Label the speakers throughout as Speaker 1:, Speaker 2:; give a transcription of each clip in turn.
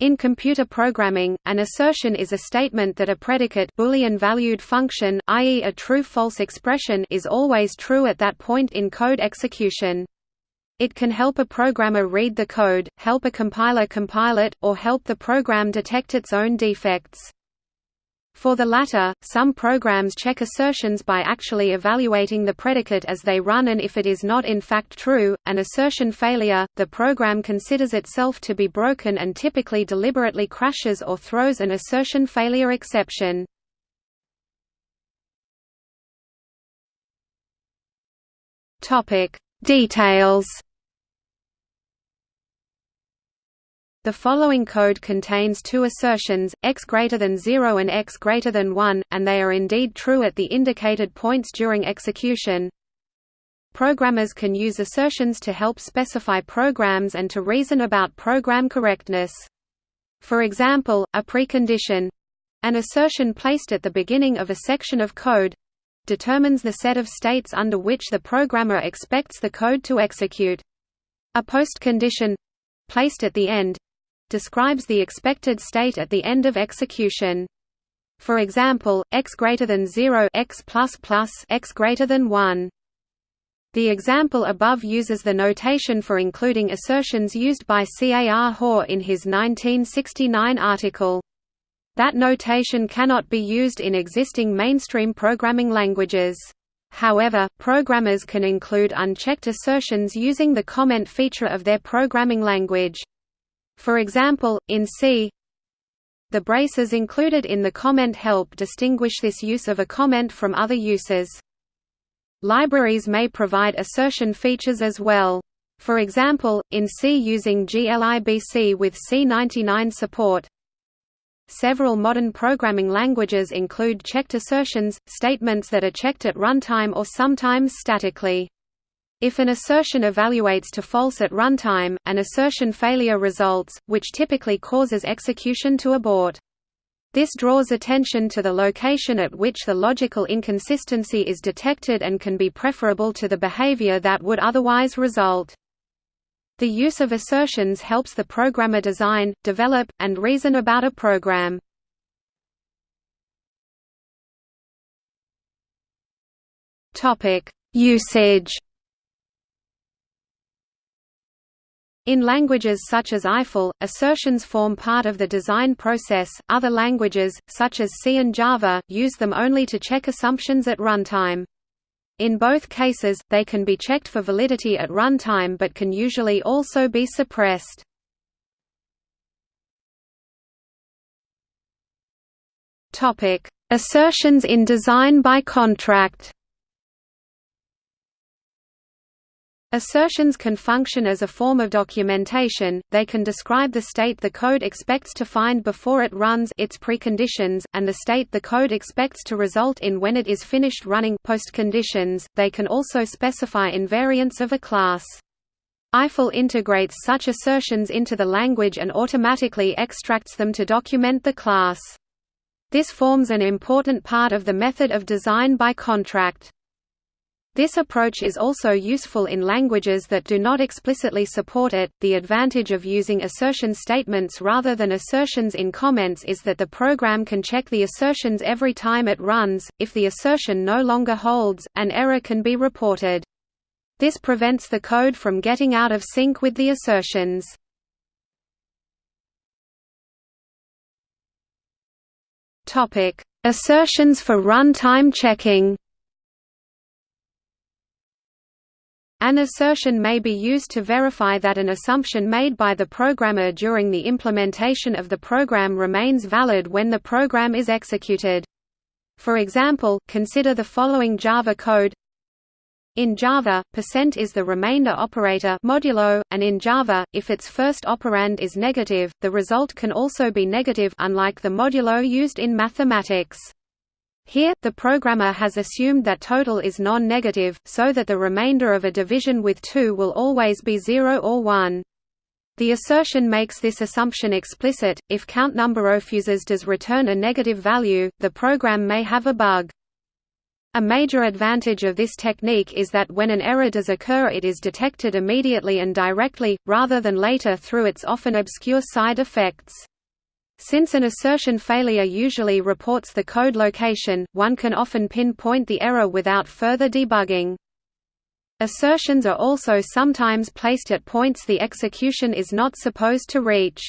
Speaker 1: In computer programming, an assertion is a statement that a predicate Boolean-valued function, i.e. a true-false expression is always true at that point in code execution. It can help a programmer read the code, help a compiler compile it, or help the program detect its own defects. For the latter, some programs check assertions by actually evaluating the predicate as they run and if it is not in fact true, an assertion failure, the program considers itself to be broken and typically deliberately crashes or throws an assertion failure exception. Details The following code contains two assertions, x greater than 0 and x greater than 1, and they are indeed true at the indicated points during execution. Programmers can use assertions to help specify programs and to reason about program correctness. For example, a precondition—an assertion placed at the beginning of a section of code—determines the set of states under which the programmer expects the code to execute. A postcondition—placed at the end describes the expected state at the end of execution. For example, x greater than 0 x plus plus x greater than 1. The example above uses the notation for including assertions used by C. A. R. Hoare in his 1969 article. That notation cannot be used in existing mainstream programming languages. However, programmers can include unchecked assertions using the comment feature of their programming language. For example, in C the braces included in the comment help distinguish this use of a comment from other uses. Libraries may provide assertion features as well. For example, in C using glibc with C99 support. Several modern programming languages include checked assertions, statements that are checked at runtime or sometimes statically. If an assertion evaluates to false at runtime, an assertion failure results, which typically causes execution to abort. This draws attention to the location at which the logical inconsistency is detected and can be preferable to the behavior that would otherwise result. The use of assertions helps the programmer design, develop, and reason about a program. Usage In languages such as Eiffel, assertions form part of the design process. Other languages, such as C and Java, use them only to check assumptions at runtime. In both cases, they can be checked for validity at runtime but can usually also be suppressed. Assertions in design by contract. Assertions can function as a form of documentation, they can describe the state the code expects to find before it runs its preconditions, and the state the code expects to result in when it is finished running postconditions. they can also specify invariants of a class. Eiffel integrates such assertions into the language and automatically extracts them to document the class. This forms an important part of the method of design by contract. This approach is also useful in languages that do not explicitly support it. The advantage of using assertion statements rather than assertions in comments is that the program can check the assertions every time it runs. If the assertion no longer holds, an error can be reported. This prevents the code from getting out of sync with the assertions. Topic: Assertions for runtime checking. An assertion may be used to verify that an assumption made by the programmer during the implementation of the program remains valid when the program is executed. For example, consider the following Java code in Java, percent is the remainder operator modulo, and in Java, if its first operand is negative, the result can also be negative unlike the modulo used in mathematics. Here, the programmer has assumed that total is non-negative, so that the remainder of a division with 2 will always be 0 or 1. The assertion makes this assumption explicit. If count number of users does return a negative value, the program may have a bug. A major advantage of this technique is that when an error does occur it is detected immediately and directly, rather than later through its often obscure side effects. Since an assertion failure usually reports the code location, one can often pinpoint the error without further debugging. Assertions are also sometimes placed at points the execution is not supposed to reach.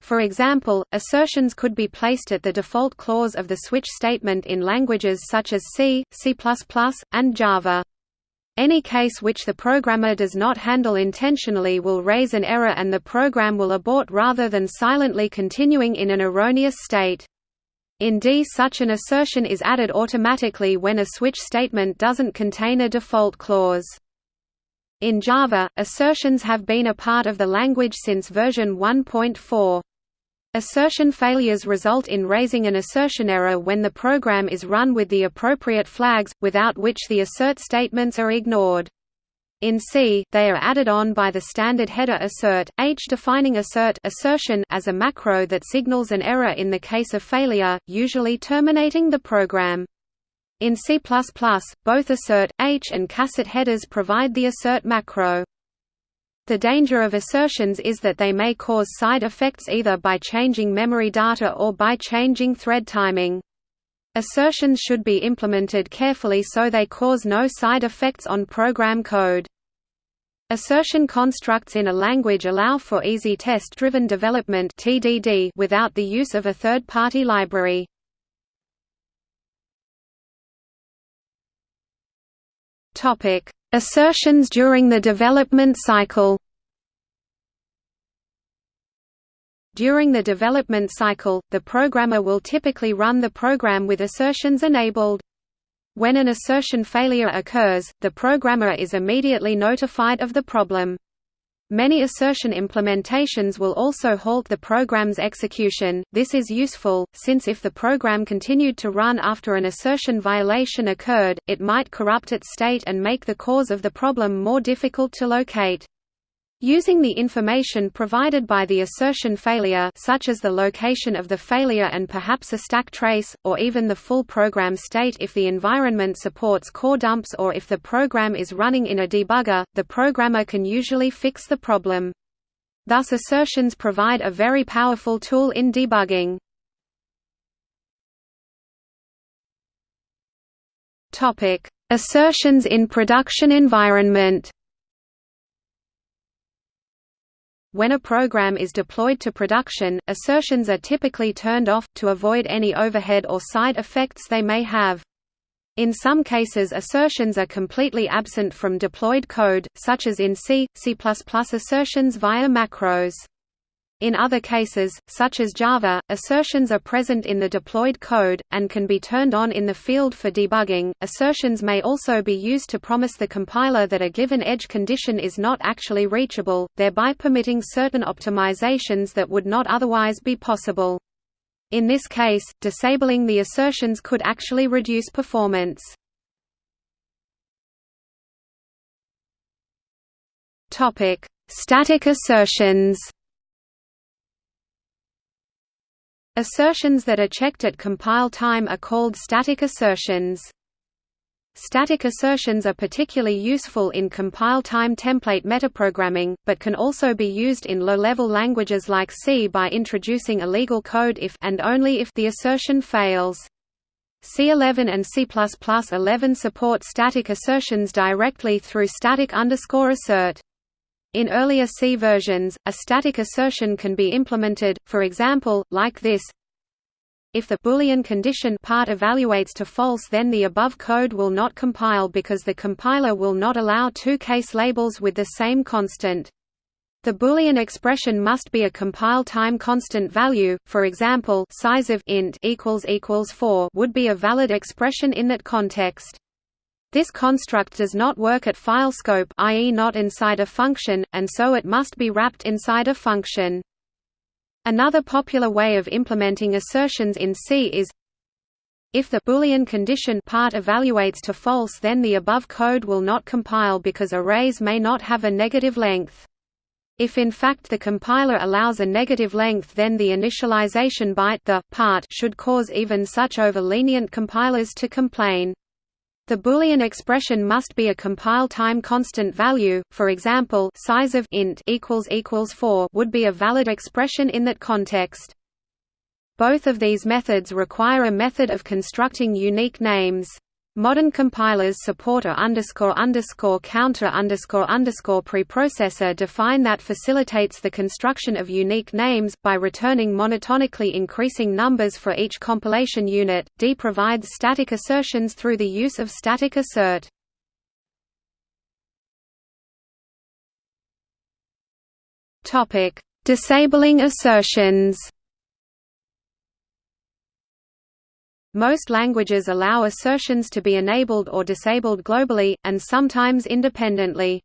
Speaker 1: For example, assertions could be placed at the default clause of the switch statement in languages such as C, C++, and Java. Any case which the programmer does not handle intentionally will raise an error and the program will abort rather than silently continuing in an erroneous state. In D such an assertion is added automatically when a switch statement doesn't contain a default clause. In Java, assertions have been a part of the language since version 1.4. Assertion failures result in raising an assertion error when the program is run with the appropriate flags, without which the assert statements are ignored. In C, they are added on by the standard header assert, h defining assert assertion as a macro that signals an error in the case of failure, usually terminating the program. In C++, both assert, h and cassert headers provide the assert macro. The danger of assertions is that they may cause side effects either by changing memory data or by changing thread timing. Assertions should be implemented carefully so they cause no side effects on program code. Assertion constructs in a language allow for easy test-driven development without the use of a third-party library. Assertions during the development cycle. During the development cycle, the programmer will typically run the program with assertions enabled. When an assertion failure occurs, the programmer is immediately notified of the problem. Many assertion implementations will also halt the program's execution. This is useful, since if the program continued to run after an assertion violation occurred, it might corrupt its state and make the cause of the problem more difficult to locate. Using the information provided by the assertion failure such as the location of the failure and perhaps a stack trace, or even the full program state if the environment supports core dumps or if the program is running in a debugger, the programmer can usually fix the problem. Thus assertions provide a very powerful tool in debugging. Assertions in production environment When a program is deployed to production, assertions are typically turned off, to avoid any overhead or side effects they may have. In some cases assertions are completely absent from deployed code, such as in C, C++ assertions via macros. In other cases, such as Java, assertions are present in the deployed code, and can be turned on in the field for debugging. Assertions may also be used to promise the compiler that a given edge condition is not actually reachable, thereby permitting certain optimizations that would not otherwise be possible. In this case, disabling the assertions could actually reduce performance. Static assertions Assertions that are checked at compile time are called static assertions. Static assertions are particularly useful in compile-time template metaprogramming, but can also be used in low-level languages like C by introducing illegal code if and only if the assertion fails. C11 and C++11 support static assertions directly through static assert. In earlier C versions, a static assertion can be implemented, for example, like this if the Boolean condition part evaluates to false then the above code will not compile because the compiler will not allow two case labels with the same constant. The Boolean expression must be a compile time constant value, for example size of int equals equals 4 would be a valid expression in that context. This construct does not work at file scope i.e. not inside a function, and so it must be wrapped inside a function. Another popular way of implementing assertions in C is if the Boolean condition part evaluates to false then the above code will not compile because arrays may not have a negative length. If in fact the compiler allows a negative length then the initialization byte the part should cause even such over-lenient compilers to complain. The Boolean expression must be a compile time constant value, for example size of int equals equals 4 would be a valid expression in that context. Both of these methods require a method of constructing unique names. Modern compilers support a preprocessor define that facilitates the construction of unique names by returning monotonically increasing numbers for each compilation unit. D provides static assertions through the use of static assert. Disabling assertions. Most languages allow assertions to be enabled or disabled globally, and sometimes independently.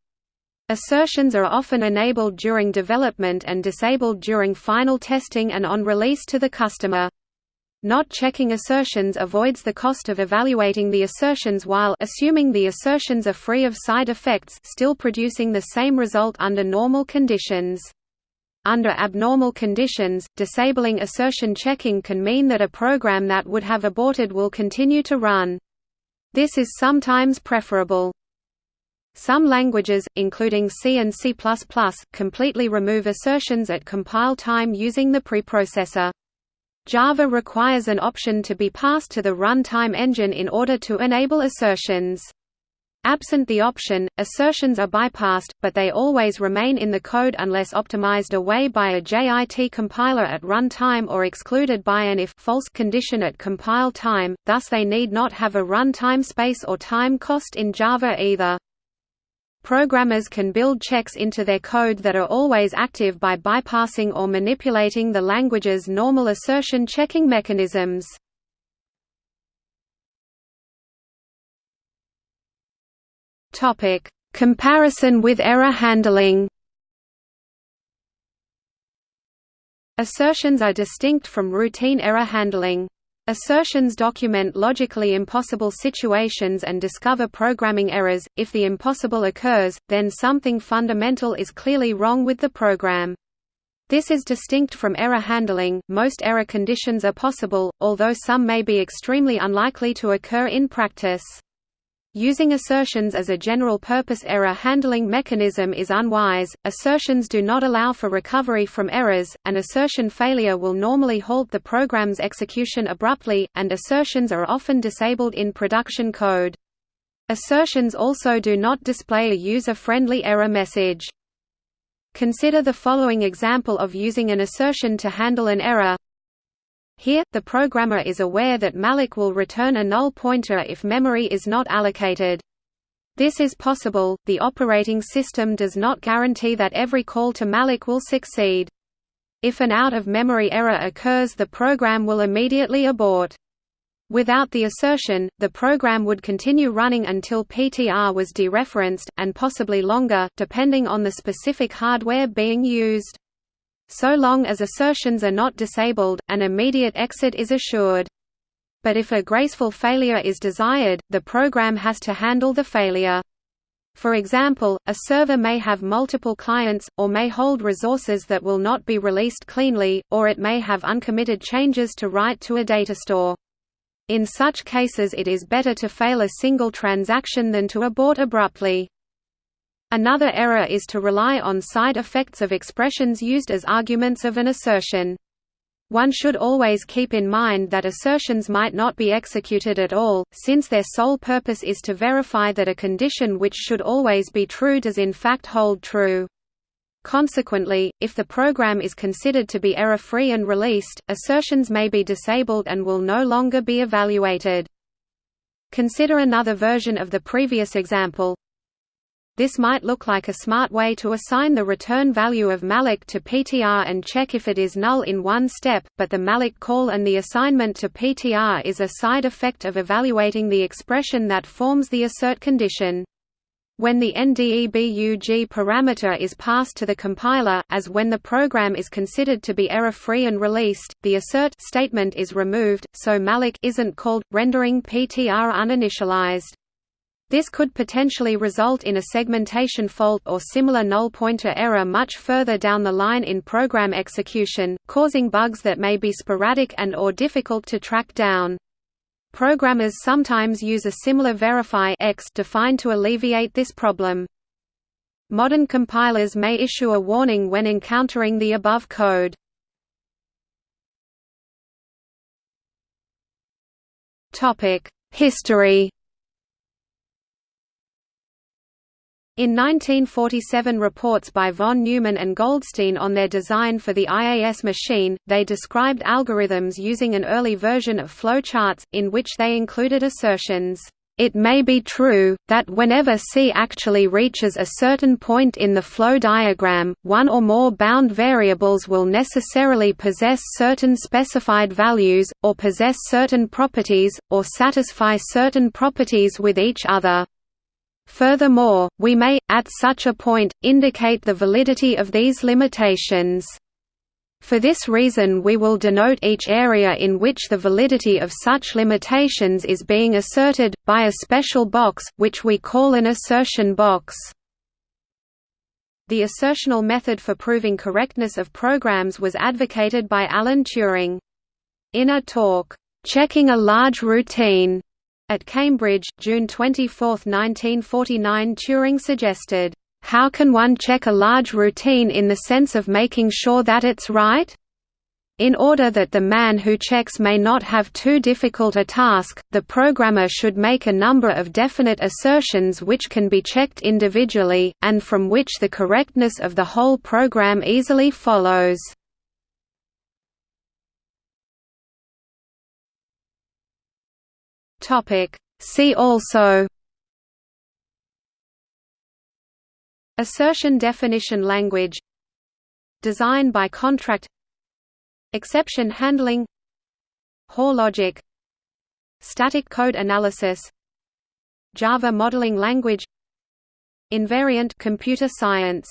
Speaker 1: Assertions are often enabled during development and disabled during final testing and on release to the customer. Not checking assertions avoids the cost of evaluating the assertions while assuming the assertions are free of side effects still producing the same result under normal conditions. Under abnormal conditions, disabling assertion checking can mean that a program that would have aborted will continue to run. This is sometimes preferable. Some languages, including C and C++, completely remove assertions at compile time using the preprocessor. Java requires an option to be passed to the runtime engine in order to enable assertions. Absent the option, assertions are bypassed, but they always remain in the code unless optimized away by a JIT compiler at runtime or excluded by an if false condition at compile time, thus they need not have a runtime space or time cost in Java either. Programmers can build checks into their code that are always active by bypassing or manipulating the language's normal assertion checking mechanisms. Topic: Comparison with error handling. Assertions are distinct from routine error handling. Assertions document logically impossible situations and discover programming errors. If the impossible occurs, then something fundamental is clearly wrong with the program. This is distinct from error handling. Most error conditions are possible, although some may be extremely unlikely to occur in practice. Using assertions as a general-purpose error handling mechanism is unwise. Assertions do not allow for recovery from errors. An assertion failure will normally halt the program's execution abruptly, and assertions are often disabled in production code. Assertions also do not display a user-friendly error message. Consider the following example of using an assertion to handle an error. Here, the programmer is aware that malloc will return a null pointer if memory is not allocated. This is possible, the operating system does not guarantee that every call to malloc will succeed. If an out-of-memory error occurs the program will immediately abort. Without the assertion, the program would continue running until PTR was dereferenced, and possibly longer, depending on the specific hardware being used. So long as assertions are not disabled, an immediate exit is assured. But if a graceful failure is desired, the program has to handle the failure. For example, a server may have multiple clients, or may hold resources that will not be released cleanly, or it may have uncommitted changes to write to a data store. In such cases it is better to fail a single transaction than to abort abruptly. Another error is to rely on side effects of expressions used as arguments of an assertion. One should always keep in mind that assertions might not be executed at all, since their sole purpose is to verify that a condition which should always be true does in fact hold true. Consequently, if the program is considered to be error-free and released, assertions may be disabled and will no longer be evaluated. Consider another version of the previous example. This might look like a smart way to assign the return value of malloc to PTR and check if it is null in one step, but the malloc call and the assignment to PTR is a side effect of evaluating the expression that forms the assert condition. When the NDEBUG parameter is passed to the compiler, as when the program is considered to be error-free and released, the assert statement is removed, so malloc isn't called, rendering PTR uninitialized. This could potentially result in a segmentation fault or similar null pointer error much further down the line in program execution, causing bugs that may be sporadic and or difficult to track down. Programmers sometimes use a similar verify X defined to alleviate this problem. Modern compilers may issue a warning when encountering the above code. History In 1947 reports by von Neumann and Goldstine on their design for the IAS machine, they described algorithms using an early version of flowcharts, in which they included assertions, "...it may be true, that whenever C actually reaches a certain point in the flow diagram, one or more bound variables will necessarily possess certain specified values, or possess certain properties, or satisfy certain properties with each other." Furthermore, we may, at such a point, indicate the validity of these limitations. For this reason we will denote each area in which the validity of such limitations is being asserted, by a special box, which we call an assertion box. The assertional method for proving correctness of programs was advocated by Alan Turing. In a talk, "'Checking a Large Routine' At Cambridge, June 24, 1949 Turing suggested, "...how can one check a large routine in the sense of making sure that it's right?" In order that the man who checks may not have too difficult a task, the programmer should make a number of definite assertions which can be checked individually, and from which the correctness of the whole program easily follows. Topic. See also Assertion definition language Design by contract Exception handling Hoare logic Static code analysis Java modeling language Invariant computer science